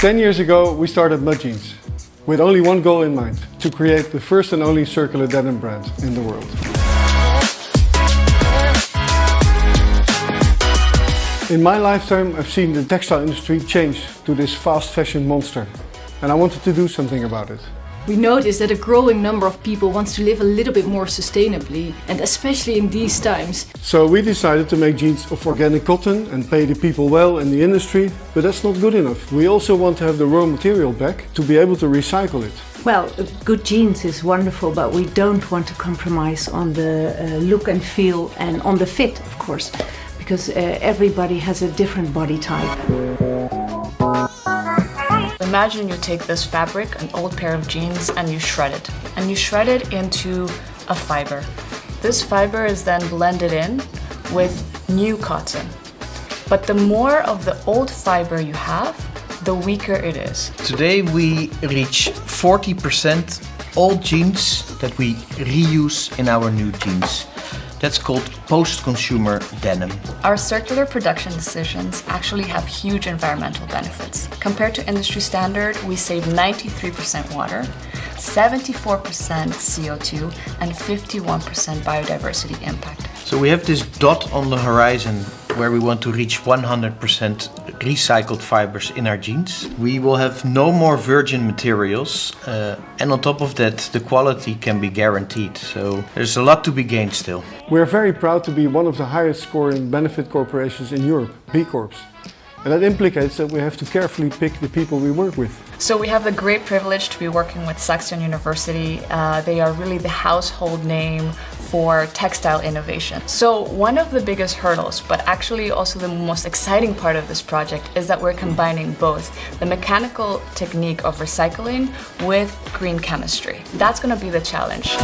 Ten years ago we started Mud Jeans with only one goal in mind, to create the first and only circular denim brand in the world. In my lifetime I've seen the textile industry change to this fast fashion monster and I wanted to do something about it. We notice that a growing number of people wants to live a little bit more sustainably and especially in these times. So we decided to make jeans of organic cotton and pay the people well in the industry, but that's not good enough. We also want to have the raw material back to be able to recycle it. Well, good jeans is wonderful, but we don't want to compromise on the uh, look and feel and on the fit, of course, because uh, everybody has a different body type. Imagine you take this fabric, an old pair of jeans, and you shred it. And you shred it into a fiber. This fiber is then blended in with new cotton. But the more of the old fiber you have, the weaker it is. Today we reach 40% old jeans that we reuse in our new jeans. That's called post-consumer denim. Our circular production decisions actually have huge environmental benefits. Compared to industry standard, we save 93% water, 74% CO2 and 51% biodiversity impact. So we have this dot on the horizon where we want to reach 100% recycled fibers in our jeans. We will have no more virgin materials uh, and on top of that the quality can be guaranteed. So there's a lot to be gained still. We're very proud to be one of the highest scoring benefit corporations in Europe, B Corps. And that implicates that we have to carefully pick the people we work with. So we have the great privilege to be working with Saxion University. Uh, they are really the household name for textile innovation. So one of the biggest hurdles, but actually also the most exciting part of this project is that we're combining both the mechanical technique of recycling with green chemistry. That's going to be the challenge.